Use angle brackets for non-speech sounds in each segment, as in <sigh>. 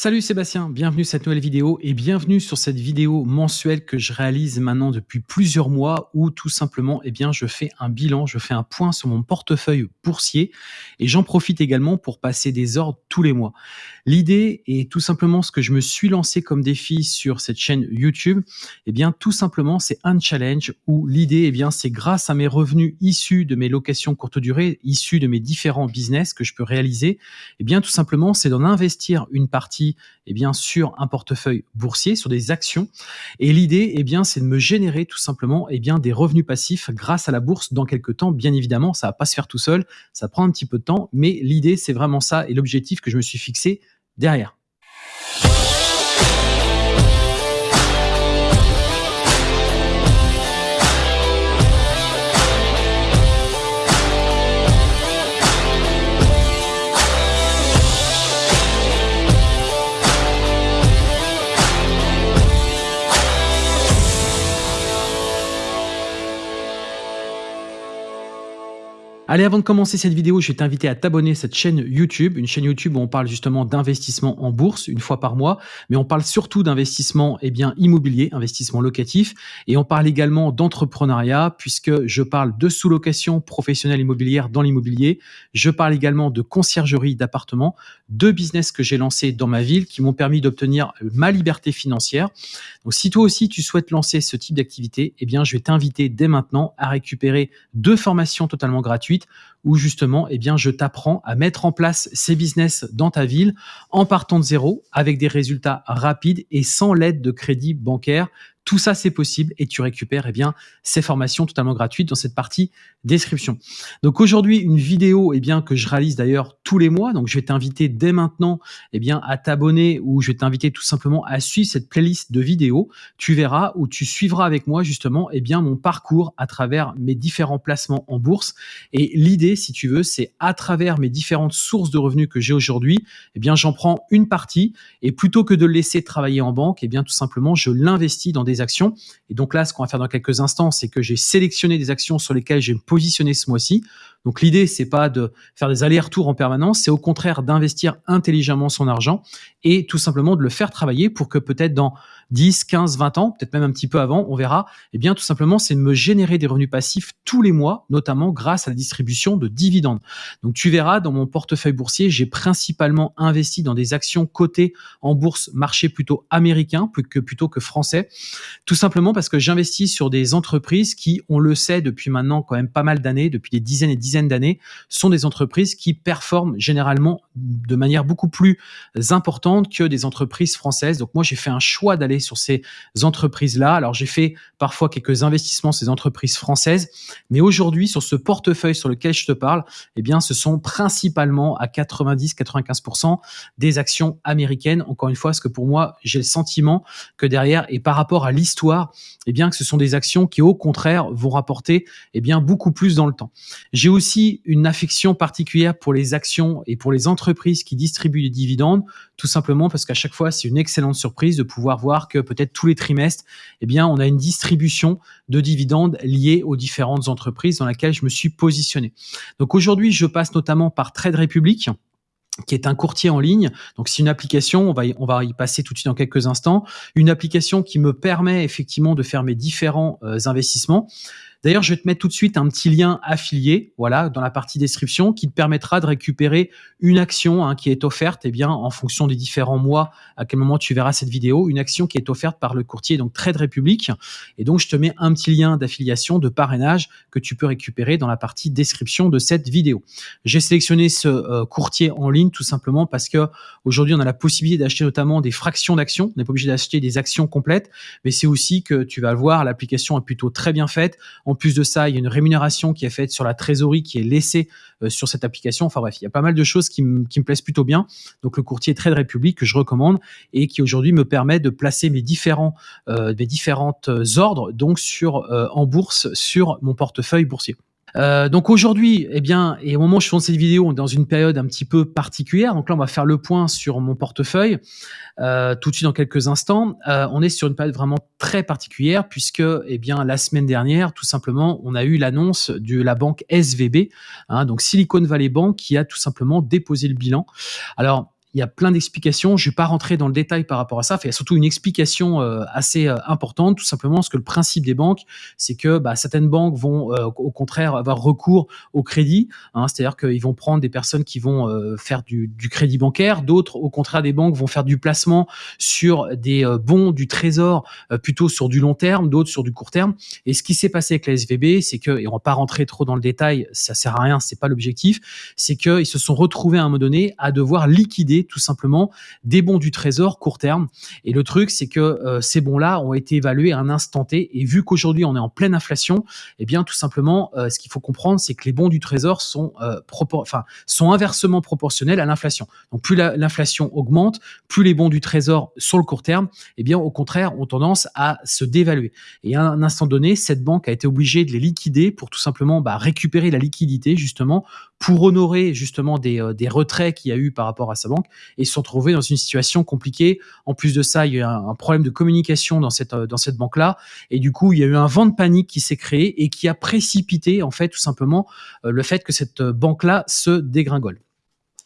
Salut Sébastien, bienvenue sur cette nouvelle vidéo et bienvenue sur cette vidéo mensuelle que je réalise maintenant depuis plusieurs mois où tout simplement eh bien, je fais un bilan, je fais un point sur mon portefeuille boursier et j'en profite également pour passer des ordres tous les mois. L'idée est tout simplement ce que je me suis lancé comme défi sur cette chaîne YouTube, eh bien tout simplement c'est un challenge où l'idée eh bien c'est grâce à mes revenus issus de mes locations courte durée, issus de mes différents business que je peux réaliser, eh bien tout simplement c'est d'en investir une partie eh bien, sur un portefeuille boursier, sur des actions. Et l'idée, eh bien, c'est de me générer tout simplement eh bien, des revenus passifs grâce à la bourse dans quelques temps. Bien évidemment, ça va pas se faire tout seul, ça prend un petit peu de temps, mais l'idée, c'est vraiment ça et l'objectif que je me suis fixé derrière. Allez, avant de commencer cette vidéo, je vais t'inviter à t'abonner à cette chaîne YouTube, une chaîne YouTube où on parle justement d'investissement en bourse une fois par mois, mais on parle surtout d'investissement eh bien immobilier, investissement locatif, et on parle également d'entrepreneuriat puisque je parle de sous-location professionnelle immobilière dans l'immobilier, je parle également de conciergerie d'appartements, deux business que j'ai lancés dans ma ville qui m'ont permis d'obtenir ma liberté financière. Donc si toi aussi tu souhaites lancer ce type d'activité, eh bien je vais t'inviter dès maintenant à récupérer deux formations totalement gratuites où justement, eh bien, je t'apprends à mettre en place ces business dans ta ville en partant de zéro avec des résultats rapides et sans l'aide de crédit bancaire tout ça, c'est possible et tu récupères eh bien, ces formations totalement gratuites dans cette partie description. Donc aujourd'hui, une vidéo eh bien, que je réalise d'ailleurs tous les mois. Donc je vais t'inviter dès maintenant eh bien, à t'abonner ou je vais t'inviter tout simplement à suivre cette playlist de vidéos. Tu verras ou tu suivras avec moi justement eh bien, mon parcours à travers mes différents placements en bourse. Et l'idée, si tu veux, c'est à travers mes différentes sources de revenus que j'ai aujourd'hui, eh bien, j'en prends une partie et plutôt que de laisser travailler en banque, eh bien, tout simplement, je l'investis dans des actions. Et donc là, ce qu'on va faire dans quelques instants, c'est que j'ai sélectionné des actions sur lesquelles je vais me positionner ce mois-ci. Donc l'idée, c'est pas de faire des allers-retours en permanence, c'est au contraire d'investir intelligemment son argent et tout simplement de le faire travailler pour que peut-être dans 10, 15, 20 ans, peut-être même un petit peu avant, on verra, eh bien tout simplement, c'est de me générer des revenus passifs tous les mois, notamment grâce à la distribution de dividendes. Donc tu verras, dans mon portefeuille boursier, j'ai principalement investi dans des actions cotées en bourse marché plutôt américain que, plutôt que français, tout simplement parce que j'investis sur des entreprises qui, on le sait depuis maintenant quand même pas mal d'années, depuis des dizaines et dizaines d'années, sont des entreprises qui performent généralement de manière beaucoup plus importante que des entreprises françaises. Donc moi, j'ai fait un choix d'aller sur ces entreprises-là. Alors, j'ai fait parfois quelques investissements ces entreprises françaises, mais aujourd'hui, sur ce portefeuille sur lequel je te parle, eh bien, ce sont principalement à 90-95% des actions américaines. Encore une fois, parce que pour moi, j'ai le sentiment que derrière, et par rapport à l'histoire, eh bien, que ce sont des actions qui, au contraire, vont rapporter, eh bien, beaucoup plus dans le temps. J'ai aussi une affection particulière pour les actions et pour les entreprises qui distribuent des dividendes, tout simplement parce qu'à chaque fois, c'est une excellente surprise de pouvoir voir que peut-être tous les trimestres, eh bien, on a une distribution de dividendes liés aux différentes entreprises dans lesquelles je me suis positionné. Donc aujourd'hui, je passe notamment par Trade Republic qui est un courtier en ligne. Donc, c'est une application, on va, y, on va y passer tout de suite dans quelques instants, une application qui me permet effectivement de faire mes différents euh, investissements. D'ailleurs, je vais te mettre tout de suite un petit lien affilié, voilà, dans la partie description, qui te permettra de récupérer une action hein, qui est offerte, eh bien, en fonction des différents mois, à quel moment tu verras cette vidéo, une action qui est offerte par le courtier, donc Trade Republic. Et donc, je te mets un petit lien d'affiliation, de parrainage que tu peux récupérer dans la partie description de cette vidéo. J'ai sélectionné ce euh, courtier en ligne tout simplement parce que aujourd'hui, on a la possibilité d'acheter notamment des fractions d'actions. On n'est pas obligé d'acheter des actions complètes, mais c'est aussi que tu vas le voir, l'application est plutôt très bien faite. En plus de ça, il y a une rémunération qui est faite sur la trésorerie qui est laissée euh, sur cette application. Enfin bref, il y a pas mal de choses qui, me plaisent plutôt bien. Donc le courtier Trade Republic que je recommande et qui aujourd'hui me permet de placer mes différents euh, mes différentes euh, ordres donc sur en bourse sur mon portefeuille boursier. Euh, donc aujourd'hui, eh bien, et au moment où je fais cette vidéo, on est dans une période un petit peu particulière. Donc là, on va faire le point sur mon portefeuille euh, tout de suite dans quelques instants. Euh, on est sur une période vraiment très particulière puisque, eh bien, la semaine dernière, tout simplement, on a eu l'annonce de la banque SVB, hein, donc Silicon Valley Bank, qui a tout simplement déposé le bilan. Alors il y a plein d'explications. Je vais pas rentrer dans le détail par rapport à ça. Il y a surtout une explication euh, assez euh, importante, tout simplement parce que le principe des banques, c'est que bah, certaines banques vont euh, au contraire avoir recours au crédit, hein, c'est-à-dire qu'ils vont prendre des personnes qui vont faire du, crédit bancaire, d'autres au contraire des banques vont faire du placement sur des bons du trésor plutôt sur du long terme, d'autres sur du court terme. Et ce qui s'est passé avec la SVB, c'est que, et on va pas rentrer trop dans le détail, ça sert à rien, c'est pas l'objectif, c'est qu'ils se sont retrouvés à un moment donné à devoir liquider tout simplement des bons du trésor court terme. Et le truc, c'est que euh, ces bons-là ont été évalués à un instant T. Et vu qu'aujourd'hui on est en pleine inflation, eh bien tout simplement, euh, ce qu'il faut comprendre, c'est que les bons du trésor sont, euh, inversement proportionnels à l'inflation. Donc plus l'inflation augmente, plus les bons du trésor sur le court terme, eh bien au contraire, ont tendance à se dévaluer. Et à un instant donné, cette banque a été obligée de les liquider pour tout simplement bah, récupérer la liquidité justement pour honorer justement des, des retraits qu'il y a eu par rapport à sa banque et se sont trouvés dans une situation compliquée. En plus de ça, il y a eu un, problème de communication dans cette, dans cette banque-là. Et du coup, il y a eu un vent de panique qui s'est créé et qui a précipité, en fait, tout simplement, euh, le fait que cette banque-là se dégringole.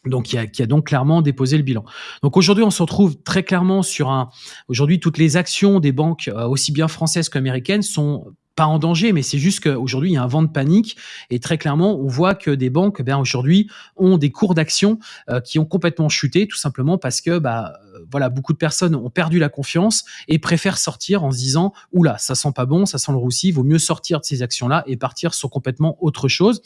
Donc, qui a, qui a, donc clairement déposé le bilan. Donc aujourd'hui, on se retrouve très clairement sur un. Aujourd'hui, toutes les actions des banques, euh, aussi bien françaises qu'américaines, sont pas en danger, mais c'est juste qu'aujourd'hui, il y a un vent de panique et très clairement, on voit que des banques, bien aujourd'hui, ont des cours d'action euh, qui ont complètement chuté, tout simplement parce que, bah, voilà, beaucoup de personnes ont perdu la confiance et préfèrent sortir en se disant, oula, ça sent pas bon, ça sent le roussi, vaut mieux sortir de ces actions-là et partir sur complètement autre chose.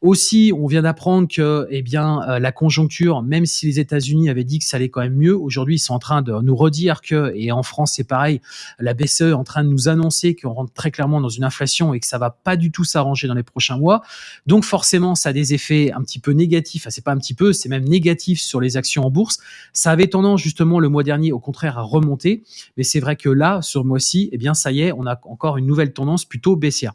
Aussi, on vient d'apprendre que, eh bien, euh, la conjoncture, même si les États-Unis avaient dit que ça allait quand même mieux, aujourd'hui, ils sont en train de nous redire que, et en France, c'est pareil, la BCE est en train de nous annoncer qu'on rentre très clairement dans une inflation et que ça va pas du tout s'arranger dans les prochains mois. Donc forcément, ça a des effets un petit peu négatifs. C'est pas un petit peu, c'est même négatif sur les actions en bourse. Ça avait tendance justement le mois dernier, au contraire, à remonter. Mais c'est vrai que là, sur le mois-ci, eh bien, ça y est, on a encore une nouvelle tendance plutôt baissière.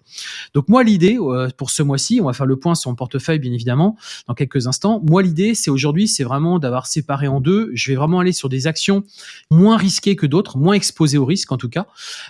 Donc moi, l'idée euh, pour ce mois-ci, on va faire le point sur mon portefeuille, bien évidemment, dans quelques instants. Moi, l'idée, c'est aujourd'hui, c'est vraiment d'avoir séparé en deux. Je vais vraiment aller sur des actions moins risquées que d'autres, moins exposées au risque en tout cas.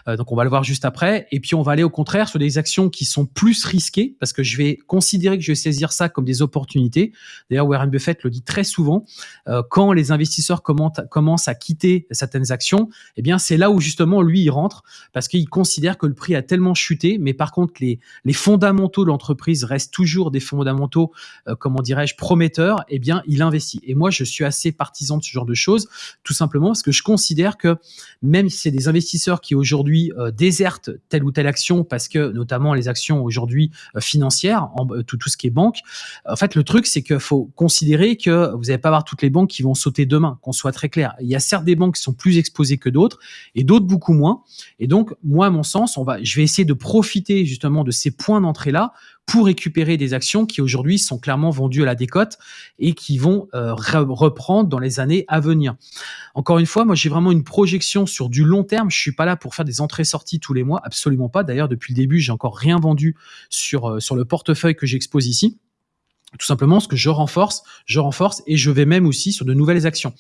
Euh, donc on va le voir juste après. Et puis on va aller au contraire sur des actions qui sont plus risquées, parce que je vais considérer que je vais saisir ça comme des opportunités. D'ailleurs, Warren Buffett le dit très souvent, euh, quand les investisseurs commencent à quitter certaines actions, eh bien c'est là où justement lui il rentre, parce qu'il considère que le prix a tellement chuté, mais par contre les, les fondamentaux de l'entreprise restent toujours des fondamentaux, euh, comment dirais-je, prometteurs, eh bien il investit. Et moi je suis assez partisan de ce genre de choses, tout simplement parce que je considère que même si c'est des investisseurs qui aujourd'hui euh, désertent telle ou telle action parce que notamment les actions aujourd'hui euh, financières, tout, tout ce qui est banque, en fait le truc c'est qu'il faut considérer que vous n'allez pas avoir toutes les banques qui vont sauter demain, qu'on soit très clair. Il y a certes des banques qui sont plus exposées que d'autres et d'autres beaucoup moins. Et donc moi à mon sens, on va, je vais essayer de profiter justement de ces points d'entrée là pour récupérer des actions qui aujourd'hui sont clairement vendues à la décote et qui vont euh, reprendre dans les années à venir. Encore une fois, moi j'ai vraiment une projection sur du long terme. Je suis pas là pour faire des entrées-sorties tous les mois, absolument pas. D'ailleurs, depuis le début, j'ai encore rien vendu sur, euh, sur le portefeuille que j'expose ici. Tout simplement, ce que je renforce, je renforce et je vais même aussi sur de nouvelles actions.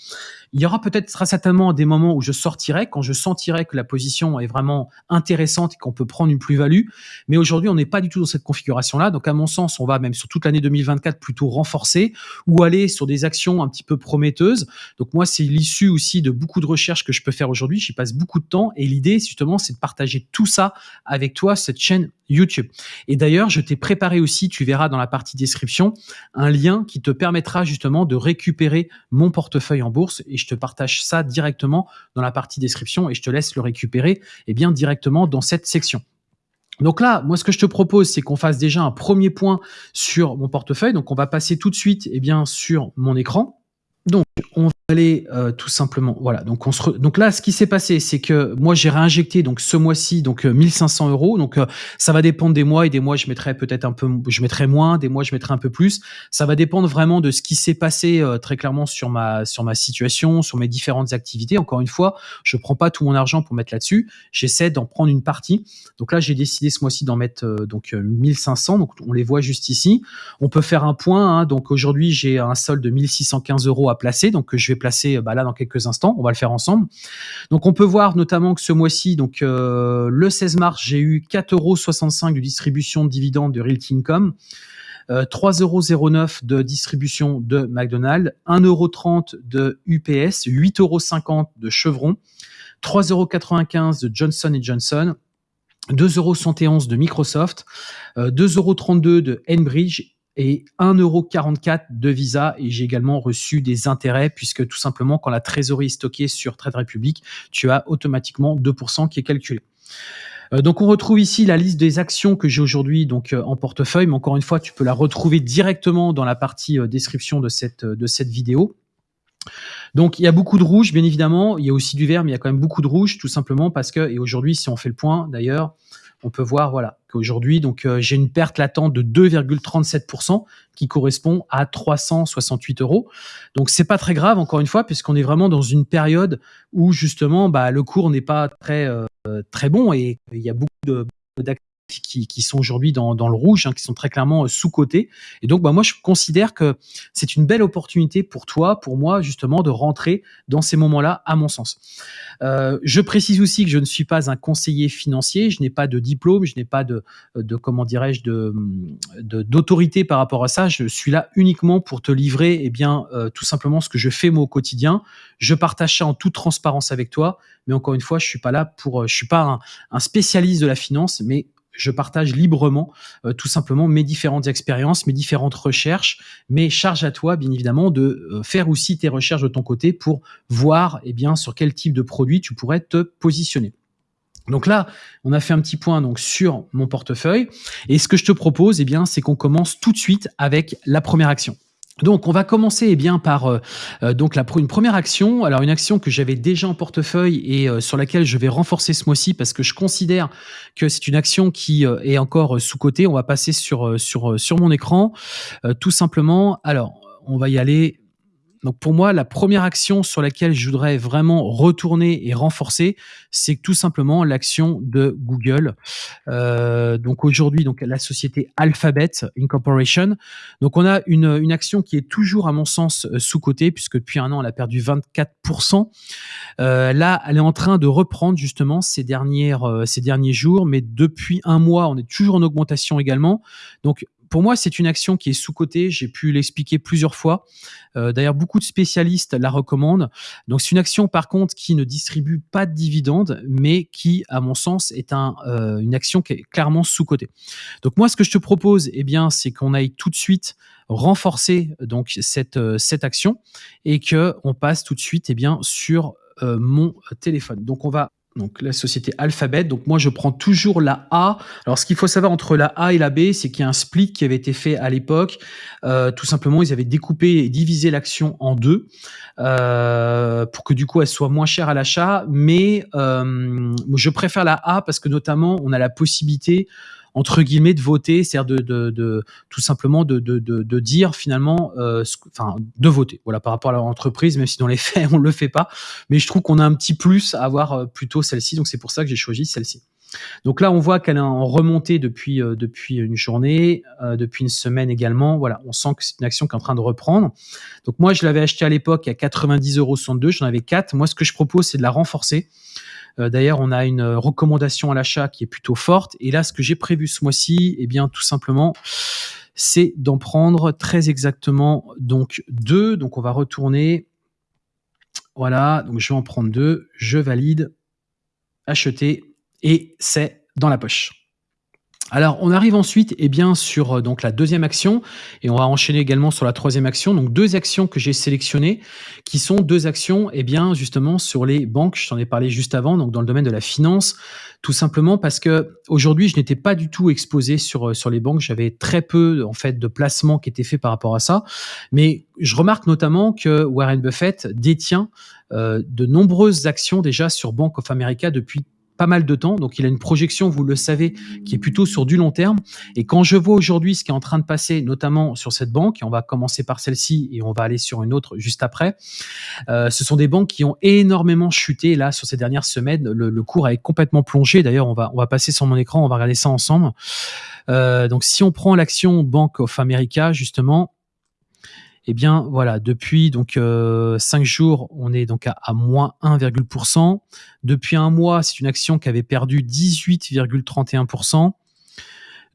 Il y aura peut-être très certainement des moments où je sortirai quand je sentirai que la position est vraiment intéressante et qu'on peut prendre une plus-value. Mais aujourd'hui, on n'est pas du tout dans cette configuration-là. Donc, à mon sens, on va même sur toute l'année 2024 plutôt renforcer ou aller sur des actions un petit peu prometteuses. Donc, moi, c'est l'issue aussi de beaucoup de recherches que je peux faire aujourd'hui. J'y passe beaucoup de temps et l'idée, justement, c'est de partager tout ça avec toi, cette chaîne YouTube. Et d'ailleurs, je t'ai préparé aussi, tu verras dans la partie description, un lien qui te permettra justement de récupérer mon portefeuille en bourse je te partage ça directement dans la partie description et je te laisse le récupérer eh bien directement dans cette section. Donc là, moi, ce que je te propose, c'est qu'on fasse déjà un premier point sur mon portefeuille. Donc, on va passer tout de suite, eh bien, sur mon écran. Donc, on va aller euh, tout simplement, voilà. Donc, on se donc là, ce qui s'est passé, c'est que moi, j'ai réinjecté donc ce mois-ci donc 1500 euh, euros. Donc, euh, ça va dépendre des mois et des mois, je mettrai peut-être un peu, je mettrai moins, des mois, je mettrai un peu plus. Ça va dépendre vraiment de ce qui s'est passé très clairement sur ma sur ma situation, sur mes différentes activités. Encore une fois, je prends pas tout mon argent pour mettre là-dessus. J'essaie d'en prendre une partie. Donc là, j'ai décidé ce mois-ci d'en mettre donc 1500. Donc, on les voit juste ici. On peut faire un point. Hein. donc aujourd'hui, j'ai un solde de 1615 euros à placer. Donc, je vais placer bah, là dans quelques instants. On va le faire ensemble. Donc on peut voir notamment que ce mois-ci, donc euh, le 16 mars, j'ai eu 4,65 euros de distribution de dividendes de Realty Income. euh, 3,09€ de distribution de McDonald's, 1,30€ de UPS, 8,50€ de Chevron, 3,95€ de Johnson Johnson, 2,71€ de Microsoft, 2,32€ de Enbridge et 1,44€ de Visa. Et j'ai également reçu des intérêts puisque tout simplement, quand la trésorerie est stockée sur Trade Republic, tu as automatiquement 2% qui est calculé. Euh, donc on retrouve ici la liste des actions que j'ai aujourd'hui donc euh, en portefeuille, mais encore une fois, tu peux la retrouver directement dans la partie euh, description de cette, de cette vidéo. Donc il y a beaucoup de rouge, bien évidemment. Il y a aussi du vert, mais il y a quand même beaucoup de rouge, tout simplement parce que, et aujourd'hui, si on fait le point d'ailleurs, on peut voir voilà qu'aujourd'hui donc euh, j'ai une perte latente de 2,37% qui correspond à 368 euros. Donc c'est pas très grave encore une fois puisqu'on est vraiment dans une période où justement bah, le cours n'est pas très euh, très bon et il y a beaucoup de qui, sont aujourd'hui dans, le rouge, hein, qui sont très clairement euh, sous-cotés. Et donc, bah, moi, je considère que c'est une belle opportunité pour toi, pour moi, justement, de rentrer dans ces moments-là, à mon sens. Euh, je précise aussi que je ne suis pas un conseiller financier, je n'ai pas de diplôme, je n'ai pas de, de comment dirais-je, d'autorité par rapport à ça. Je suis là uniquement pour te livrer, eh bien, euh, tout simplement ce que je fais moi au quotidien. Je partage ça en toute transparence avec toi, mais encore une fois, je suis pas là pour, je suis pas un spécialiste de la finance, mais je partage librement euh, tout simplement mes différentes expériences, mes différentes recherches, mais charge à toi bien évidemment de euh, faire aussi tes recherches de ton côté pour voir eh bien sur quel type de produit tu pourrais te positionner. Donc là, on a fait un petit point donc sur mon portefeuille et ce que je te propose eh bien c'est qu'on commence tout de suite avec la première action. Donc, on va commencer eh bien par euh, euh, donc la, une première action. Alors, une action que j'avais déjà en portefeuille et euh, sur laquelle je vais renforcer ce mois-ci parce que je considère que c'est une action qui est encore sous côté. On va passer sur sur sur mon écran, tout simplement. Alors, on va y aller donc pour moi, la première action sur laquelle je voudrais vraiment retourner et renforcer, c'est tout simplement l'action de Google. Euh, donc aujourd'hui, donc la société Alphabet Incorporation. Donc on a une, action qui est toujours à mon sens euh, sous côté puisque depuis un an, elle a perdu 24%. Euh, là, elle est en train de reprendre justement ces dernières ces derniers jours, mais depuis un mois, on est toujours en augmentation également. Pour moi, c'est une action qui est sous-cotée. J'ai pu l'expliquer plusieurs fois. Euh, d'ailleurs, beaucoup de spécialistes la recommandent. Donc, c'est une action, par contre, qui ne distribue pas de dividendes, mais qui, à mon sens, est euh, une action qui est clairement sous-cotée. Donc, moi, ce que je te propose, eh bien, c'est qu'on aille tout de suite renforcer euh, cette action et que on passe tout de suite, eh bien, sur mon téléphone. Donc, on va donc la société Alphabet. Donc moi, je prends toujours la A. Alors ce qu'il faut savoir entre la A et la B, c'est qu'il y a un split qui avait été fait à l'époque. Euh, tout simplement, ils avaient découpé et divisé l'action en deux euh, pour que du coup elle soit moins chère à l'achat. Mais euh, je préfère la A parce que notamment, on a la possibilité entre guillemets de voter, c'est-à-dire de, tout simplement de, dire finalement, euh, enfin de voter. Voilà par rapport à l'entreprise, même si dans les <laughs> faits on le fait pas, mais je trouve qu'on a un petit plus à avoir euh, plutôt celle-ci, donc c'est pour ça que j'ai choisi celle-ci. Donc là, on voit qu'elle est en remontée depuis euh, depuis une journée, depuis une semaine également. Voilà, on sent que c'est une action qui est en train de reprendre. Donc moi, je l'avais acheté à l'époque à 90,62 euros, j'en avais 4. Moi, ce que je propose, c'est de la renforcer. Euh, d'ailleurs, on a une recommandation à l'achat qui est plutôt forte. Et là, ce que j'ai prévu ce mois-ci, eh bien, tout simplement, c'est d'en prendre très exactement donc deux. Donc, on va retourner. Voilà, donc je vais en prendre deux. Je valide, acheter, et c'est dans la poche. Alors, on arrive ensuite eh bien, sur euh, donc, la deuxième action et on va enchaîner également sur la troisième action. Donc, deux actions que j'ai sélectionnées qui sont deux actions eh bien, justement sur les banques. Je t'en ai parlé juste avant, donc dans le domaine de la finance, tout simplement parce que aujourd'hui, je n'étais pas du tout exposé sur, euh, sur les banques. J'avais très peu en fait de placements qui étaient faits par rapport à ça. Mais je remarque notamment que Warren Buffett détient euh, de nombreuses actions déjà sur Bank of America depuis pas mal de temps. Donc, il a une projection, vous le savez, qui est plutôt sur du long terme. Et quand je vois aujourd'hui ce qui est en train de passer, notamment sur cette banque, et on va commencer par celle-ci et on va aller sur une autre juste après, euh, ce sont des banques qui ont énormément chuté là sur ces dernières semaines. Le, cours a complètement plongé. D'ailleurs, on va, passer sur mon écran, on va regarder ça ensemble. Euh, donc, si on prend l'action Bank of America, justement, eh bien voilà, depuis donc euh, 5 jours, on est donc à, moins 1,%. Depuis un mois, c'est une action qui avait perdu 18,31%.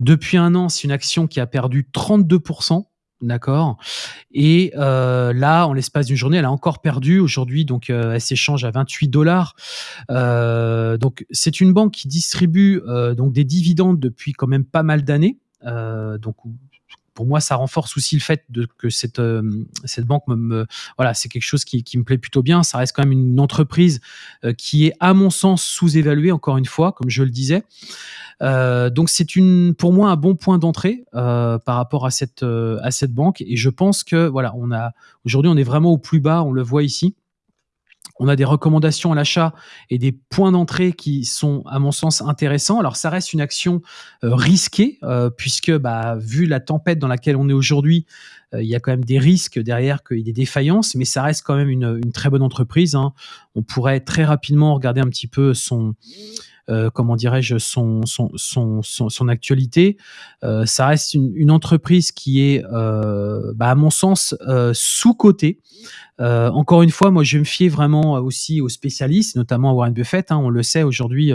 Depuis un an, c'est une action qui a perdu 32%. D'accord? Et euh, là, en l'espace d'une journée, elle a encore perdu. Aujourd'hui, donc, euh, elle s'échange à 28 dollars. Euh, donc, c'est une banque qui distribue donc des dividendes depuis quand même pas mal d'années. donc, pour moi, ça renforce aussi le fait que cette, cette banque me, voilà, c'est quelque chose qui, qui, me plaît plutôt bien. Ça reste quand même une entreprise qui est, à mon sens, sous-évaluée. Encore une fois, comme je le disais. Euh, donc c'est pour moi, un bon point d'entrée euh, par rapport à cette euh, à cette banque. Et je pense que voilà, on a aujourd'hui, on est vraiment au plus bas. On le voit ici. On a des recommandations à l'achat et des points d'entrée qui sont, à mon sens, intéressants. Alors, ça reste une action risquée, puisque, bah, vu la tempête dans laquelle on est aujourd'hui, il y a quand même des risques derrière qu'il y des défaillances, mais ça reste quand même une, une très bonne entreprise. Hein. On pourrait très rapidement regarder un petit peu son, euh, comment dirais-je, son, son, son, son, actualité. Euh, ça reste une, une, entreprise qui est, euh, bah, à mon sens, sous-cotée. encore une fois, moi, je me fier vraiment aussi aux spécialistes, notamment à Warren Buffett. Hein. on le sait aujourd'hui,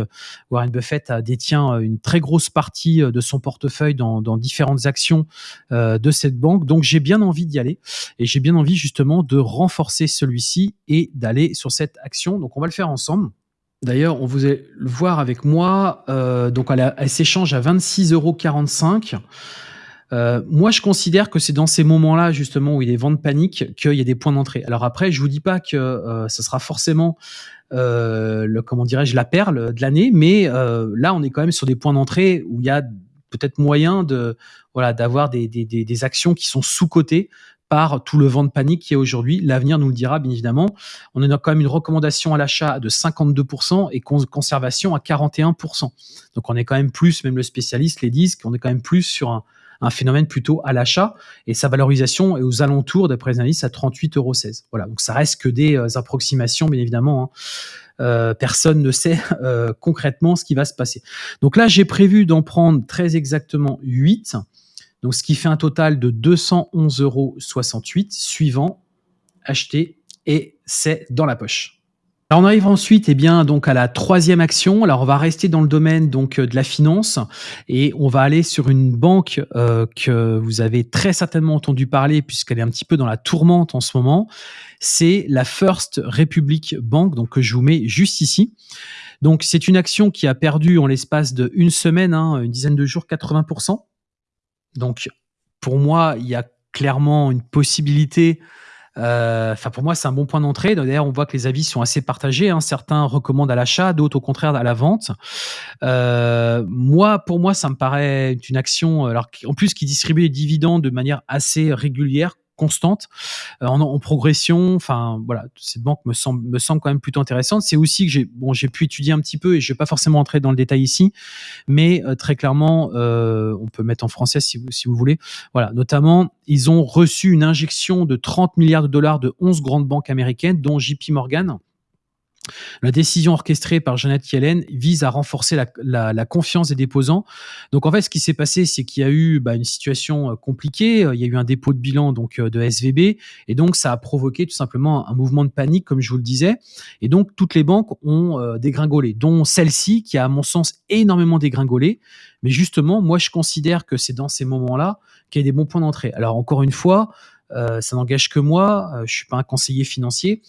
Warren Buffett détient une très grosse partie de son portefeuille dans, dans différentes actions de cette banque. Donc, j'ai bien envie d'y aller et j'ai bien envie justement de renforcer celui-ci et d'aller sur cette action. Donc, on va le faire ensemble. D'ailleurs, on vous le voir avec moi. Euh, donc, elle, s'échange à 26,45 euros. Euh, moi, je considère que c'est dans ces moments-là, justement, où il est vent de panique, qu'il y a des points d'entrée. Alors après, je vous dis pas que euh, ce sera forcément le comment dirais-je la perle de l'année, mais là, on est quand même sur des points d'entrée où il y a peut-être moyen voilà d'avoir des, des, des, actions qui sont sous cotées par tout le vent de panique qui est aujourd'hui. L'avenir nous le dira, bien évidemment. On a quand même une recommandation à l'achat de 52% et conservation à 41%. Donc on est quand même plus, même le spécialiste les disent, qu'on est quand même plus sur un, phénomène plutôt à l'achat et sa valorisation est aux alentours, d'après les analystes, à 38,16 euros. Voilà, donc ça reste que des euh, approximations, bien évidemment. Hein. Euh, personne ne sait euh, concrètement ce qui va se passer. Donc là, j'ai prévu d'en prendre très exactement 8. Donc, ce qui fait un total de 211,68 euros suivant, acheté et c'est dans la poche. Alors on arrive ensuite eh bien, donc à la troisième action. Alors on va rester dans le domaine donc euh, de la finance et on va aller sur une banque euh, que vous avez très certainement entendu parler puisqu'elle est un petit peu dans la tourmente en ce moment. C'est la First Republic Bank donc que je vous mets juste ici. Donc c'est une action qui a perdu en l'espace de une semaine, hein, une dizaine de jours, 80%. Donc, pour moi, il y a clairement une possibilité. Euh, enfin, pour moi, c'est un bon point d'entrée. D'ailleurs, on voit que les avis sont assez partagés. Hein. Certains recommandent à l'achat, d'autres au contraire à la vente. Euh, moi, pour moi, ça me paraît une action, en plus qui distribue les dividendes de manière assez régulière, constante, euh, en, progression. Enfin, voilà, cette banque me semble, quand même plutôt intéressante. C'est aussi que j'ai pu étudier un petit peu et je vais pas forcément entrer dans le détail ici, mais euh, très clairement, euh, on peut mettre en français si vous, si vous voulez. Voilà, notamment, ils ont reçu une injection de 30 milliards de dollars de 11 grandes banques américaines, dont JP Morgan. La décision orchestrée par Janet Yellen vise à renforcer la, confiance des déposants. Donc en fait, ce qui s'est passé, c'est qu'il y a eu bah, une situation euh, compliquée. Euh, il y a eu un dépôt de bilan donc euh, de SVB, et donc ça a provoqué tout simplement un mouvement de panique, comme je vous le disais. Et donc toutes les banques ont dégringolé, dont celle-ci qui a, à mon sens, énormément dégringolé. Mais justement, moi, je considère que c'est dans ces moments-là qu'il y a des bons points d'entrée. Alors encore une fois, ça n'engage que moi. je suis pas un conseiller financier.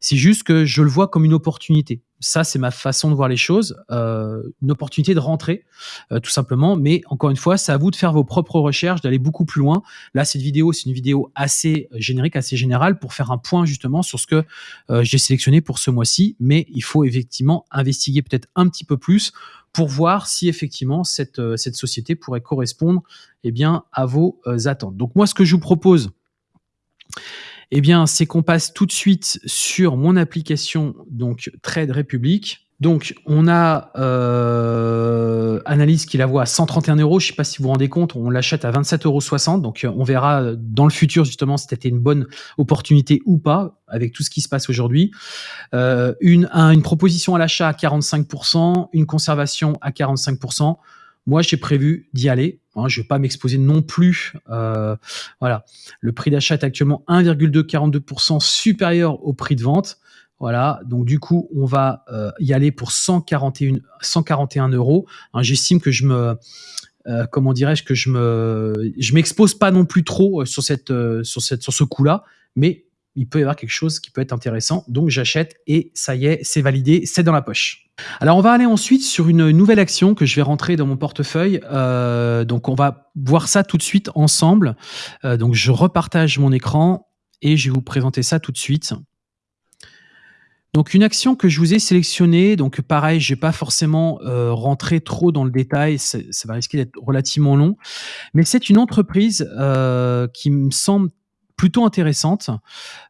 C'est juste que je le vois comme une opportunité. Ça, c'est ma façon de voir les choses. Euh, une opportunité de rentrer, euh, tout simplement. Mais encore une fois, c'est à vous de faire vos propres recherches, d'aller beaucoup plus loin. Là, cette vidéo, c'est une vidéo assez générique, assez générale pour faire un point justement sur ce que euh, j'ai sélectionné pour ce mois-ci. Mais il faut effectivement investiguer peut-être un petit peu plus pour voir si effectivement cette, cette société pourrait correspondre eh bien, à vos attentes. Donc moi, ce que je vous propose, eh bien, c'est qu'on passe tout de suite sur mon application, donc Trade Republic. Donc, on a euh, Analyse qui la voit à 131 euros. Je ne sais pas si vous vous rendez compte, on l'achète à 27,60 euros. Donc, euh, on verra dans le futur justement si c'était une bonne opportunité ou pas avec tout ce qui se passe aujourd'hui. Euh, une proposition à l'achat à 45%, une conservation à 45%. Moi, j'ai prévu d'y aller. Hein, je ne vais pas m'exposer non plus. Euh, voilà, le prix d'achat est actuellement 1,242% supérieur au prix de vente. Voilà, donc du coup, on va euh, y aller pour 141, 141 euros. Hein, j'estime que je me euh, comment dirais-je que je me, je m'expose pas non plus trop sur cette, sur cette, sur ce coup-là, mais il peut y avoir quelque chose qui peut être intéressant. Donc j'achète et ça y est, c'est validé, c'est dans la poche. Alors on va aller ensuite sur une nouvelle action que je vais rentrer dans mon portefeuille. Euh, donc on va voir ça tout de suite ensemble. Euh, donc je repartage mon écran et je vais vous présenter ça tout de suite. Donc une action que je vous ai sélectionnée, donc pareil, je vais pas forcément euh, rentrer trop dans le détail, ça va risquer d'être relativement long, mais c'est une entreprise qui me semble plutôt intéressante.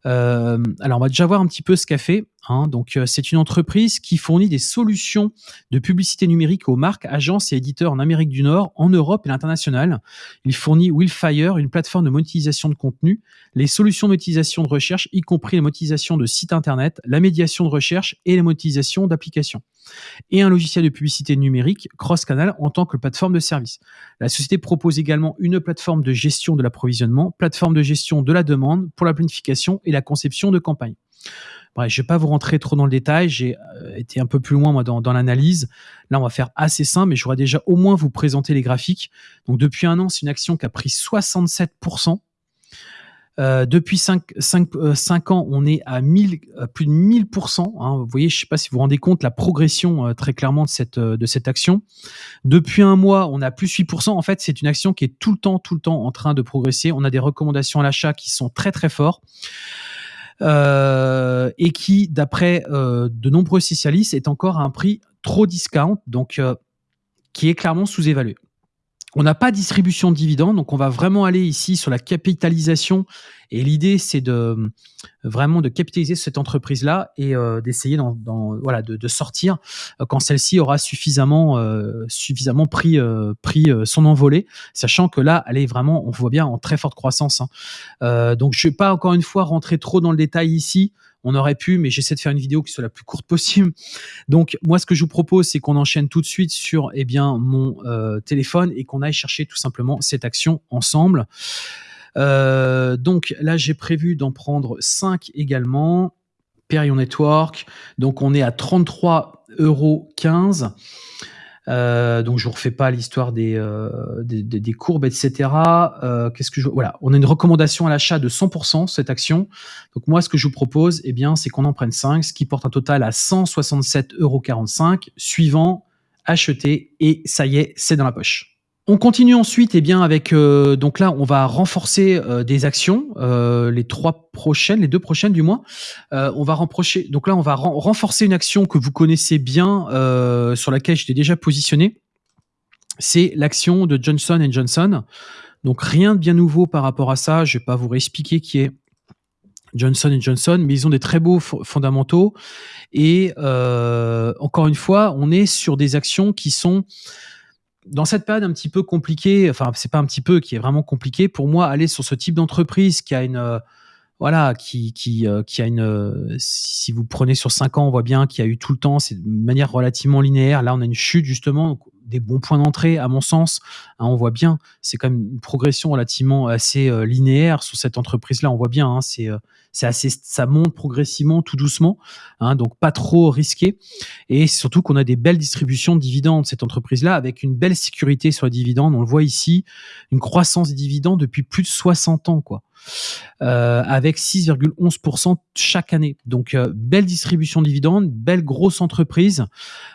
Euh, alors, on va déjà voir un petit peu ce qu'a fait. Hein. Donc, euh, c'est une entreprise qui fournit des solutions de publicité numérique aux marques, agences et éditeurs en Amérique du Nord, en Europe et l'international. Il fournit Willfire, une plateforme de monétisation de contenu, les solutions de monétisation de recherche, y compris la monétisation de sites internet, la médiation de recherche et la monétisation d'applications et un logiciel de publicité numérique cross-canal en tant que plateforme de service. La société propose également une plateforme de gestion de l'approvisionnement, plateforme de gestion de la demande pour la planification et la conception de campagnes. Je ne vais pas vous rentrer trop dans le détail, j'ai euh, été un peu plus loin moi, dans, l'analyse. Là, on va faire assez simple, mais je voudrais déjà au moins vous présenter les graphiques. Donc, depuis un an, c'est une action qui a pris 67%. Euh, depuis 5, euh, ans, on est à 1000, plus de 1000%. Hein. Vous voyez, je ne sais pas si vous vous rendez compte la progression très clairement de cette, action. Depuis un mois, on a plus 8%. En fait, c'est une action qui est tout le temps, tout le temps en train de progresser. On a des recommandations à l'achat qui sont très, très forts. et qui, d'après de nombreux spécialistes, est encore à un prix trop discount, donc qui est clairement sous-évalué. On n'a pas distribution de dividendes, donc on va vraiment aller ici sur la capitalisation. Et l'idée, c'est de vraiment de capitaliser cette entreprise-là et euh, d'essayer de, sortir euh, quand celle-ci aura suffisamment, euh, pris son envolée, sachant que là, elle est vraiment, on voit bien, en très forte croissance. Hein. donc, je ne vais pas encore une fois rentrer trop dans le détail ici. On aurait pu, mais j'essaie de faire une vidéo qui soit la plus courte possible. Donc, moi, ce que je vous propose, c'est qu'on enchaîne tout de suite sur eh bien, mon euh, téléphone et qu'on aille chercher tout simplement cette action ensemble. Euh, donc là, j'ai prévu d'en prendre 5 également. Perion Network. Donc, on est à 33,15 euros. Euh, donc je vous refais pas l'histoire des, euh, des, des, courbes, etc. Euh, Qu'est-ce que je voilà, on a une recommandation à l'achat de 100% cette action. Donc moi, ce que je vous propose, eh bien, c'est qu'on en prenne 5, ce qui porte un total à 167,45 euros. Suivant, acheter et ça y est, c'est dans la poche. On continue ensuite eh bien, avec, euh, donc là, on va renforcer euh, des actions, euh, les trois prochaines, les deux prochaines du moins. on va renforcer, donc là, on va renforcer une action que vous connaissez bien, sur laquelle j'étais déjà positionné. C'est l'action de Johnson Johnson. Donc rien de bien nouveau par rapport à ça. Je vais pas vous réexpliquer qui est Johnson Johnson, mais ils ont des très beaux fondamentaux. Et encore une fois, on est sur des actions qui sont dans cette période un petit peu compliquée, enfin c'est pas un petit peu, qui est vraiment compliqué pour moi, aller sur ce type d'entreprise qui a une euh, voilà, qui qui euh, qui a une euh, si vous prenez sur 5 ans, on voit bien qu'il y a eu tout le temps, c'est de manière relativement linéaire. Là, on a une chute justement, des bons points d'entrée à mon sens. Hein, on voit bien, c'est quand même une progression relativement assez linéaire sur cette entreprise-là. On voit bien, hein, c'est c'est assez, ça monte progressivement, tout doucement, hein, donc pas trop risqué. Et surtout qu'on a des belles distributions de dividendes cette entreprise-là, avec une belle sécurité sur les dividendes. On le voit ici, une croissance des dividendes depuis plus de 60 ans, quoi. Euh, avec 6,11% chaque année. Donc, euh, belle distribution de dividendes, belle grosse entreprise.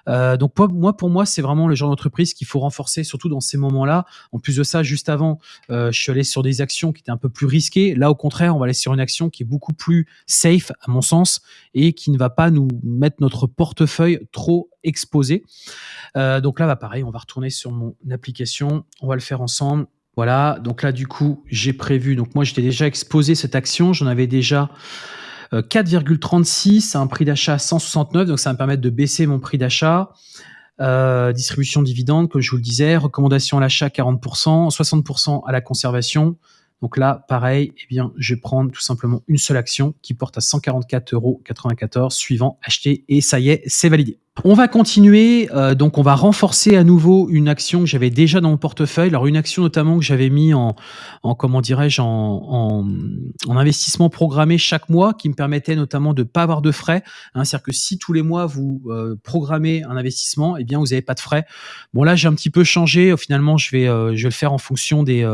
Euh, donc, moi, pour moi, c'est vraiment le genre d'entreprise qu'il faut renforcer, surtout dans ces moments-là. En plus de ça, juste avant, je suis allé sur des actions qui étaient un peu plus risquées. Là, au contraire, on va aller sur une action qui est beaucoup plus safe, à mon sens, et qui ne va pas nous mettre notre portefeuille trop exposé. donc là, bah, pareil, on va retourner sur mon application. On va le faire ensemble. Voilà, donc là, du coup, j'ai prévu. Donc, moi, j'étais déjà exposé cette action. J'en avais déjà 4,36 à un prix d'achat 169. Donc, ça va me permettre de baisser mon prix d'achat. Euh, distribution de dividendes, comme je vous le disais. Recommandation à l'achat 40%, 60% à la conservation. Donc là, pareil, eh bien, je vais prendre tout simplement une seule action qui porte à 144,94 euros, suivant acheter et ça y est, c'est validé. On va continuer, euh, donc on va renforcer à nouveau une action que j'avais déjà dans mon portefeuille. Alors une action notamment que j'avais mis en, en comment dirais-je, en, en, investissement programmé chaque mois, qui me permettait notamment de pas avoir de frais. Hein, C'est-à-dire que si tous les mois vous euh, programmez un investissement, eh bien vous n'avez pas de frais. Bon là j'ai un petit peu changé. Finalement je vais euh, je vais le faire en fonction des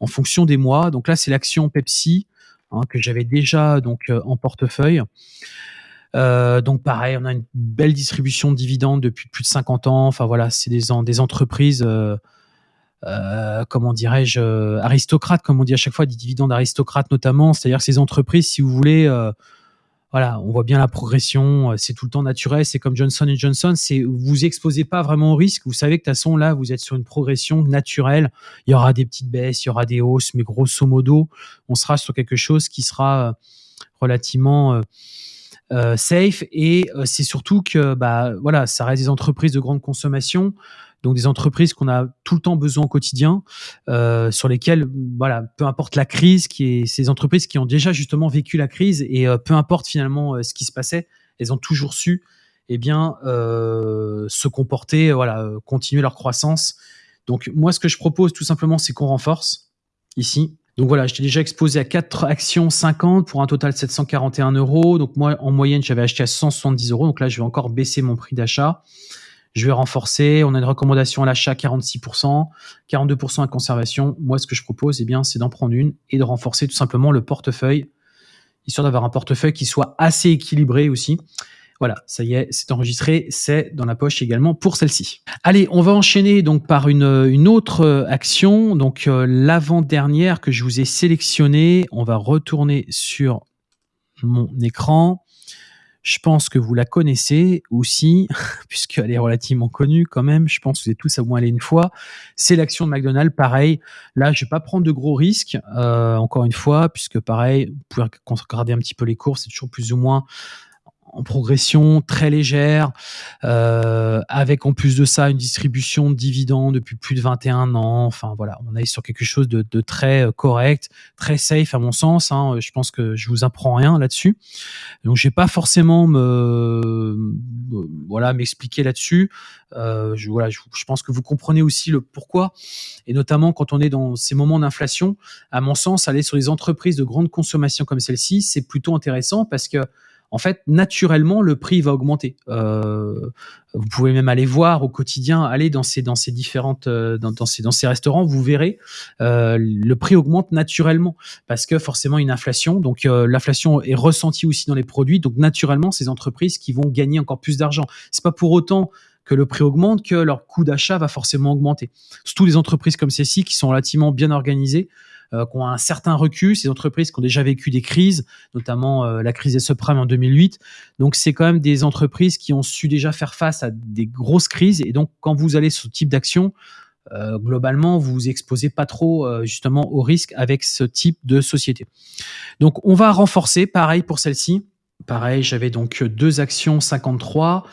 en fonction des mois. Donc là c'est l'action Pepsi hein, que j'avais déjà donc en portefeuille. Euh, donc pareil, on a une belle distribution de dividendes depuis plus de 50 ans. Enfin voilà, c'est des, entreprises, euh, euh, comment dirais-je, aristocrates, comme on dit à chaque fois, des dividendes aristocrates notamment. C'est-à-dire que ces entreprises, si vous voulez, voilà, on voit bien la progression, c'est tout le temps naturel. C'est comme Johnson Johnson, c'est vous exposez pas vraiment au risque. Vous savez que de toute façon là, vous êtes sur une progression naturelle. Il y aura des petites baisses, il y aura des hausses, mais grosso modo, on sera sur quelque chose qui sera relativement euh, safe et euh, c'est surtout que bah voilà ça reste des entreprises de grande consommation donc des entreprises qu'on a tout le temps besoin au quotidien, euh, sur lesquelles, voilà, peu importe la crise, qui est ces entreprises qui ont déjà justement vécu la crise et peu importe finalement ce qui se passait, elles ont toujours su, eh bien, se comporter, voilà, continuer leur croissance. Donc moi, ce que je propose tout simplement, c'est qu'on renforce ici donc voilà, je t'ai déjà exposé à 4 actions 50 pour un total de 741 euros. Donc moi, en moyenne, j'avais acheté à 170 euros. Donc là, je vais encore baisser mon prix d'achat. Je vais renforcer. On a une recommandation à l'achat 46%, 42% à conservation. Moi, ce que je propose, eh bien, c'est d'en prendre une et de renforcer tout simplement le portefeuille, histoire d'avoir un portefeuille qui soit assez équilibré aussi. Voilà, ça y est, c'est enregistré, c'est dans la poche également pour celle-ci. Allez, on va enchaîner donc par une, autre euh, action, donc euh, l'avant-dernière que je vous ai sélectionnée. On va retourner sur mon écran. Je pense que vous la connaissez aussi, <laughs> puisqu'elle est relativement connue quand même. Je pense que vous êtes tous à moins aller une fois. C'est l'action de McDonald's. Pareil, là, je vais pas prendre de gros risques, euh, encore une fois, puisque pareil, vous pouvez regarder un petit peu les cours, c'est toujours plus ou moins en progression très légère, euh, avec en plus de ça une distribution de dividendes depuis plus de 21 ans. Enfin voilà, on est sur quelque chose de, très euh, correct, très safe à mon sens. Hein. Je pense que je vous apprends rien là-dessus. Donc je vais pas forcément me voilà m'expliquer là-dessus. Euh, je, voilà, je, pense que vous comprenez aussi le pourquoi, et notamment quand on est dans ces moments d'inflation. À mon sens, aller sur les entreprises de grande consommation comme celle-ci, c'est plutôt intéressant parce que en fait, naturellement, le prix va augmenter. Euh, vous pouvez même aller voir au quotidien, aller dans ces euh, restaurants, vous verrez euh, le prix augmente naturellement parce que forcément une inflation. Donc l'inflation est ressentie aussi dans les produits. Donc naturellement, ces entreprises qui vont gagner encore plus d'argent. C'est pas pour autant que le prix augmente que leur coût d'achat va forcément augmenter. Surtout les entreprises comme celles-ci qui sont relativement bien organisées euh, qui ont un certain recul, ces entreprises qui ont déjà vécu des crises, notamment euh, la crise des subprimes en 2008. Donc c'est quand même des entreprises qui ont su déjà faire face à des grosses crises. Et donc quand vous allez sur ce type d'action, euh, globalement, vous vous exposez pas trop justement au risque avec ce type de société. Donc on va renforcer, pareil pour celle-ci. Pareil, j'avais donc deux actions 53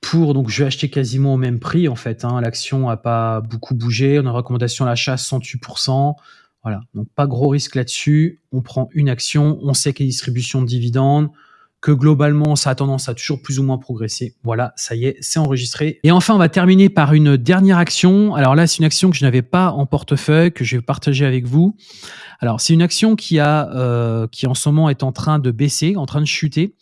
pour donc je vais acheter quasiment au même prix en fait. Hein. L'action a pas beaucoup bougé. On a une recommandation à l'achat 108%. Voilà, donc pas gros risque là-dessus. On prend une action, on sait qu'il y a distribution de dividendes, globalement, ça a tendance à toujours plus ou moins progresser. Voilà, ça y est, c'est enregistré. Et enfin, on va terminer par une dernière action. Alors là, c'est une action que je n'avais pas en portefeuille, que je vais partager avec vous. Alors, c'est une action qui a, euh, qui en ce moment est en train de baisser, en train de chuter.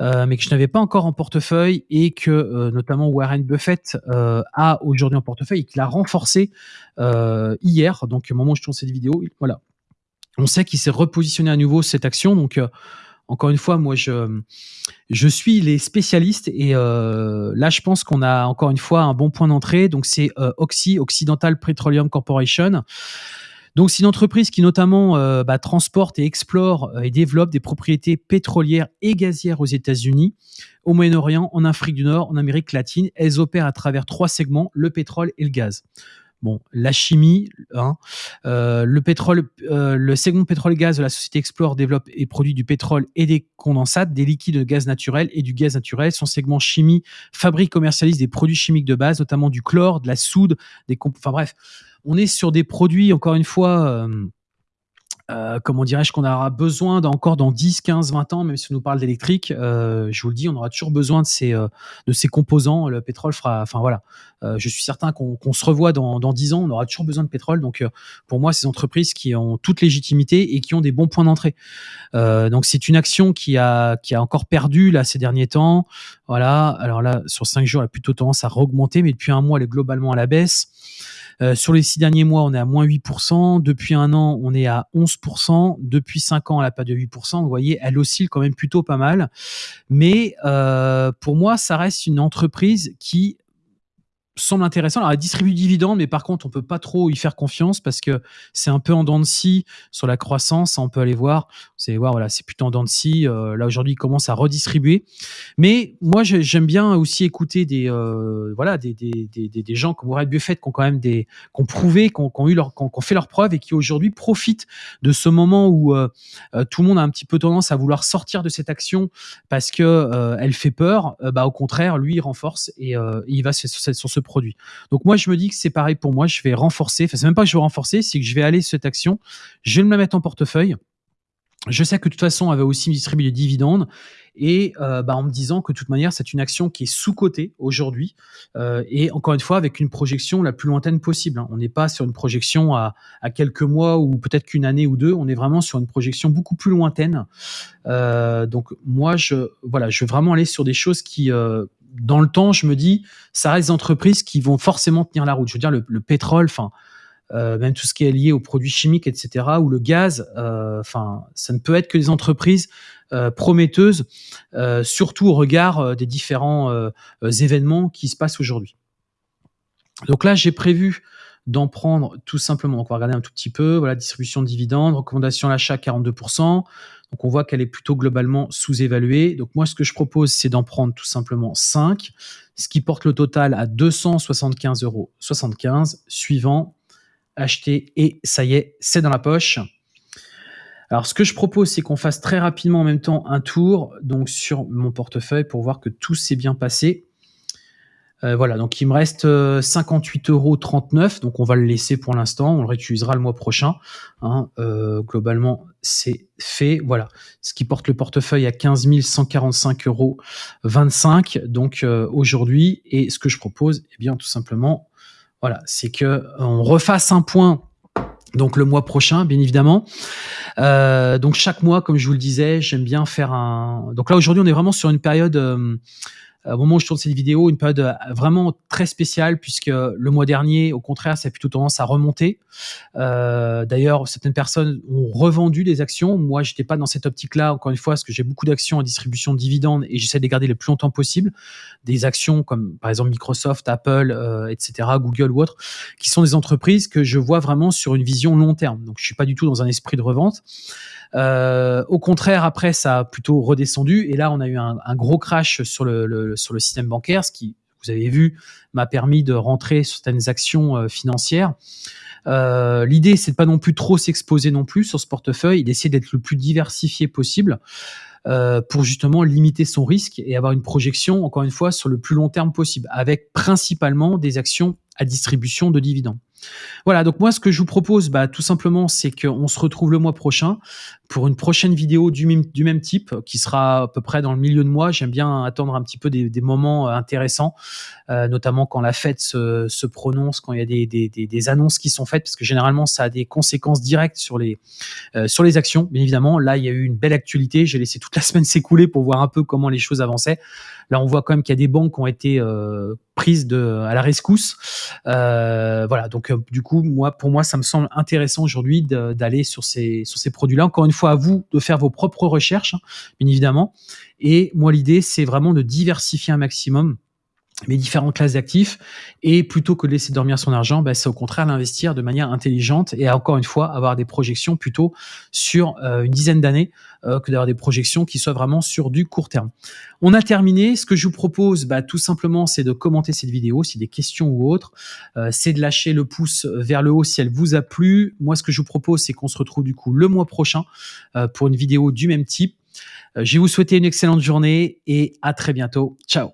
Euh, mais que je n'avais pas encore en portefeuille et que euh, notamment Warren Buffett a aujourd'hui en portefeuille et qu'il a renforcé hier, donc au moment où je tourne cette vidéo, voilà. On sait qu'il s'est repositionné à nouveau cette action, donc encore une fois, moi, je, je suis les spécialistes et là, je pense qu'on a encore une fois un bon point d'entrée. Donc, c'est Oxy, Occidental Petroleum Corporation. Donc, c'est une entreprise qui notamment euh, bah, transporte et explore euh, et développe des propriétés pétrolières et gazières aux États-Unis, au Moyen-Orient, en Afrique du Nord, en Amérique latine. Elles opèrent à travers trois segments, le pétrole et le gaz. Bon, la chimie, hein, euh, le pétrole, le segment pétrole-gaz de la société Explore développe et produit du pétrole et des condensates, des liquides de gaz naturel et du gaz naturel. Son segment chimie fabrique, commercialise des produits chimiques de base, notamment du chlore, de la soude, des enfin bref, on est sur des produits, encore une fois, euh, euh, comment dirais-je, qu'on aura besoin encore dans 10, 15, 20 ans, même si on nous parle d'électrique, euh, je vous le dis, on aura toujours besoin de ces, euh, de ces composants. Le pétrole fera, enfin voilà, je suis certain qu'on se revoit dans, dans 10 ans, on aura toujours besoin de pétrole. Donc pour moi, ces entreprises qui ont toute légitimité et qui ont des bons points d'entrée. Donc c'est une action qui a, qui a encore perdu là ces derniers temps. Voilà, alors là, sur 5 jours, elle a plutôt tendance à augmenter, mais depuis un mois, elle est globalement à la baisse. Euh, sur les six derniers mois, on est à moins 8%. Depuis un an, on est à 11%. Depuis cinq ans, elle n'a pas de 8%. Vous voyez, elle oscille quand même plutôt pas mal. Mais euh, pour moi, ça reste une entreprise qui semble intéressant. Alors, elle distribue du dividende, mais par contre, on peut pas trop y faire confiance parce que c'est un peu en dents de scie sur la croissance. On peut aller voir. Vous allez voir, voilà, c'est plutôt en dents de scie. Euh, là, aujourd'hui, il commence à redistribuer. Mais moi, j'aime bien aussi écouter des, euh, voilà, des, des, des, des, gens comme Warren Buffett qui ont quand même des, qui ont prouvé, qui ont, qui eu leur, qui ont, fait leurs preuves et qui aujourd'hui profitent de ce moment où euh, tout le monde a un petit peu tendance à vouloir sortir de cette action parce que elle fait peur. Bah, au contraire, lui, il renforce et, il va sur, sur ce produit. Donc moi, je me dis que c'est pareil pour moi. Je vais renforcer. Enfin, c'est même pas que je vais renforcer, c'est que je vais aller cette action. Je vais me la mettre en portefeuille. Je sais que de toute façon, elle va aussi distribuer des dividendes et euh, bah, en me disant que de toute manière, c'est une action qui est sous-cotée aujourd'hui euh, et encore une fois avec une projection la plus lointaine possible. Hein. On n'est pas sur une projection à, quelques mois ou peut-être qu'une année ou deux. On est vraiment sur une projection beaucoup plus lointaine. Euh, donc moi, je voilà, je veux vraiment aller sur des choses qui dans le temps, je me dis, ça reste des entreprises qui vont forcément tenir la route. Je veux dire, le, le pétrole, enfin, même tout ce qui est lié aux produits chimiques, etc., ou le gaz, euh, enfin, ça ne peut être que des entreprises euh, prometteuses, euh, surtout au regard euh, des différents euh, événements qui se passent aujourd'hui. Donc là, j'ai prévu d'en prendre tout simplement. Donc on va regarder un tout petit peu. Voilà, distribution de dividendes, recommandation à l'achat 42%. Donc on voit qu'elle est plutôt globalement sous-évaluée. Donc moi, ce que je propose, c'est d'en prendre tout simplement 5, ce qui porte le total à 275,75 euros. Suivant, acheter et ça y est, c'est dans la poche. Alors ce que je propose, c'est qu'on fasse très rapidement en même temps un tour donc sur mon portefeuille pour voir que tout s'est bien passé. Euh, voilà, donc il me reste 58,39 euros. Donc on va le laisser pour l'instant. On le réutilisera le mois prochain. Hein. Euh, globalement, c'est fait. Voilà, ce qui porte le portefeuille à 15 145,25 euros. Donc euh, aujourd'hui, et ce que je propose, eh bien tout simplement, voilà, c'est que on refasse un point donc le mois prochain, bien évidemment. Euh, donc chaque mois, comme je vous le disais, j'aime bien faire un. Donc là aujourd'hui, on est vraiment sur une période. Euh, au moment où je tourne cette vidéo, une période euh, vraiment très spéciale puisque le mois dernier, au contraire, ça a plutôt tendance à remonter. Euh, D'ailleurs, certaines personnes ont revendu des actions. Moi, j'étais pas dans cette optique-là, encore une fois, parce que j'ai beaucoup d'actions en distribution de dividendes et j'essaie de les garder le plus longtemps possible. Des actions comme par exemple Microsoft, Apple, euh, etc., Google ou autres, qui sont des entreprises que je vois vraiment sur une vision long terme. Donc, je suis pas du tout dans un esprit de revente. Euh, au contraire, après, ça a plutôt redescendu. Et là, on a eu un, gros crash sur le, sur le système bancaire, ce qui, vous avez vu, m'a permis de rentrer sur certaines actions euh, financières. Euh, L'idée, c'est de pas non plus trop s'exposer non plus sur ce portefeuille, d'essayer d'être le plus diversifié possible. Euh, pour justement limiter son risque et avoir une projection, encore une fois, sur le plus long terme possible, avec principalement des actions à distribution de dividendes. Voilà, donc moi ce que je vous propose, bah, tout simplement, c'est qu'on se retrouve le mois prochain pour une prochaine vidéo du même, du même type, qui sera à peu près dans le milieu de mois. J'aime bien attendre un petit peu des, moments intéressants, notamment quand la fête se, prononce, quand il y a des, annonces qui sont faites, parce que généralement ça a des conséquences directes sur les, euh, sur les actions. Bien évidemment, là il y a eu une belle actualité. J'ai laissé toute la <laughs> semaine s'écouler pour voir un peu comment les choses avançaient. Là, on voit quand même qu'il y a des banques qui ont été euh, prises à la rescousse. Euh, voilà, donc du coup, moi, pour moi, ça me semble intéressant aujourd'hui d'aller sur ces, sur ces produits-là. Encore une fois, à vous de faire vos propres recherches, hein, bien évidemment. Et moi, l'idée, c'est vraiment de diversifier un maximum mes différentes classes d'actifs et plutôt que de laisser dormir son argent, bah, c'est au contraire l'investir de manière intelligente et encore une fois avoir des projections plutôt sur euh, une dizaine d'années euh, que d'avoir des projections qui soient vraiment sur du court terme. On a terminé. Ce que je vous propose, bah, tout simplement, c'est de commenter cette vidéo si des questions ou autres. Euh, c'est de lâcher le pouce vers le haut si elle vous a plu. Moi, ce que je vous propose, c'est qu'on se retrouve du coup le mois prochain pour une vidéo du même type. Je vais vous souhaiter une excellente journée et à très bientôt. Ciao